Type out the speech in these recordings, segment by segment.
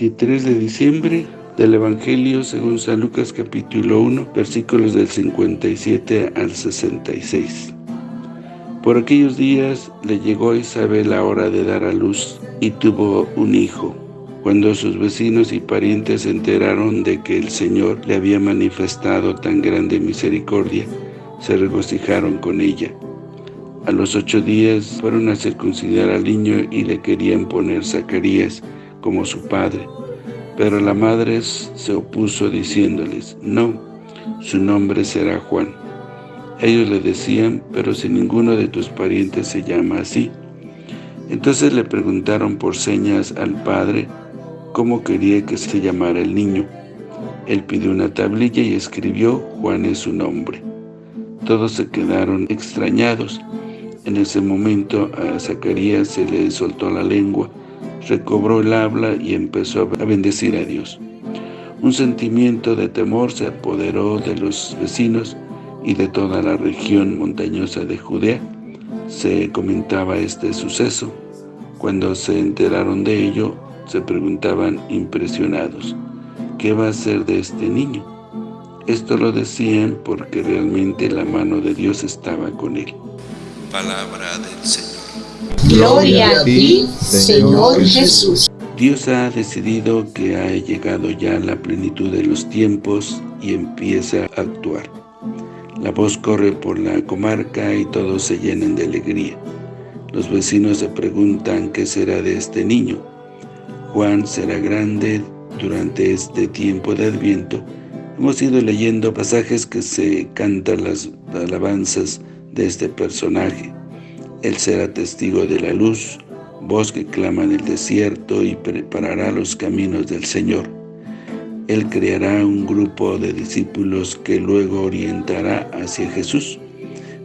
23 de diciembre del Evangelio según San Lucas capítulo 1, versículos del 57 al 66. Por aquellos días le llegó a Isabel la hora de dar a luz y tuvo un hijo. Cuando sus vecinos y parientes se enteraron de que el Señor le había manifestado tan grande misericordia, se regocijaron con ella. A los ocho días fueron a circuncidar al niño y le querían poner Zacarías como su padre. Pero la madre se opuso diciéndoles, no, su nombre será Juan. Ellos le decían, pero si ninguno de tus parientes se llama así. Entonces le preguntaron por señas al padre cómo quería que se llamara el niño. Él pidió una tablilla y escribió, Juan es su nombre. Todos se quedaron extrañados. En ese momento a Zacarías se le soltó la lengua, recobró el habla y empezó a bendecir a Dios. Un sentimiento de temor se apoderó de los vecinos y de toda la región montañosa de Judea. Se comentaba este suceso. Cuando se enteraron de ello, se preguntaban impresionados, ¿qué va a ser de este niño? Esto lo decían porque realmente la mano de Dios estaba con él. Palabra del Señor. Gloria a ti, Señor Jesús. Dios ha decidido que ha llegado ya la plenitud de los tiempos y empieza a actuar. La voz corre por la comarca y todos se llenan de alegría. Los vecinos se preguntan qué será de este niño. Juan será grande durante este tiempo de Adviento. Hemos ido leyendo pasajes que se cantan las alabanzas de este personaje. Él será testigo de la luz, voz que clama en el desierto y preparará los caminos del Señor. Él creará un grupo de discípulos que luego orientará hacia Jesús.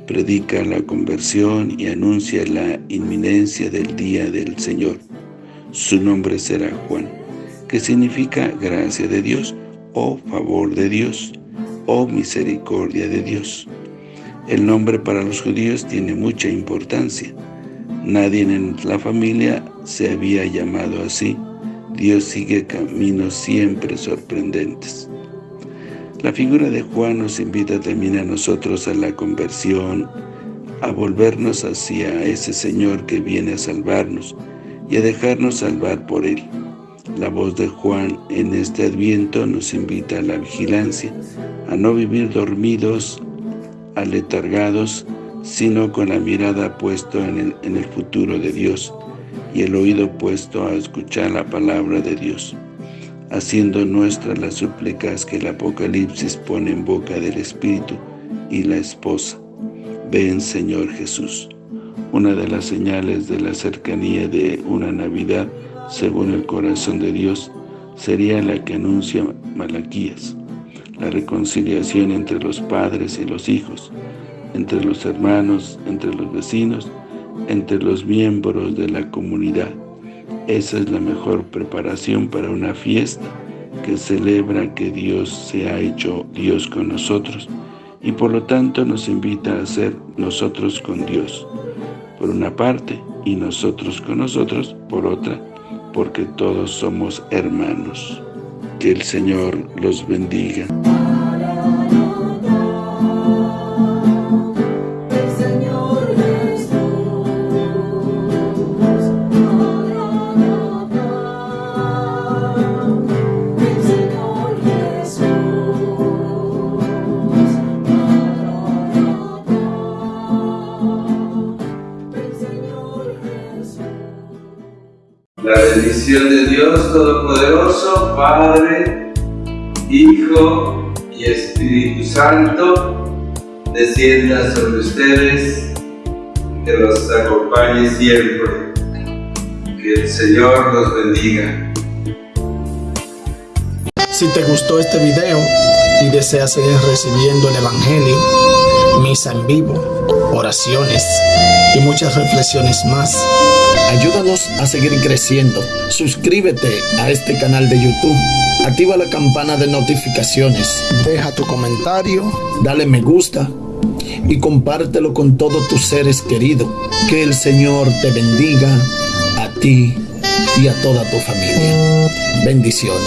Predica la conversión y anuncia la inminencia del día del Señor. Su nombre será Juan, que significa gracia de Dios, o favor de Dios, o misericordia de Dios. El nombre para los judíos tiene mucha importancia. Nadie en la familia se había llamado así. Dios sigue caminos siempre sorprendentes. La figura de Juan nos invita también a nosotros a la conversión, a volvernos hacia ese Señor que viene a salvarnos, y a dejarnos salvar por Él. La voz de Juan en este Adviento nos invita a la vigilancia, a no vivir dormidos, aletargados, sino con la mirada puesta en el, futuro de Dios y el oído puesto a escuchar la palabra de Dios, haciendo nuestras las súplicas que el Apocalipsis pone en boca del Espíritu y la esposa. Ven, Señor Jesús una de las señales de la cercanía de una Navidad, según el corazón de Dios, sería la que anuncia Malaquías, la reconciliación entre los padres y los hijos, entre los hermanos, entre los vecinos, entre los miembros de la comunidad. Esa es la mejor preparación para una fiesta que celebra que Dios se ha hecho Dios con nosotros y por lo tanto nos invita a ser nosotros con Dios por una parte y nosotros con nosotros por otra, porque todos somos hermanos. Que el Señor los bendiga. La bendición de Dios Todopoderoso, Padre, Hijo y Espíritu Santo, descienda sobre ustedes, que los acompañe siempre. Que el Señor los bendiga. Si te gustó este video y deseas seguir recibiendo el Evangelio, misa en vivo, oraciones y muchas reflexiones más, Ayúdanos a seguir creciendo. Suscríbete a este canal de YouTube. Activa la campana de notificaciones. Deja tu comentario. Dale me gusta. Y compártelo con todos tus seres queridos. Que el Señor te bendiga a ti y a toda tu familia. Bendiciones.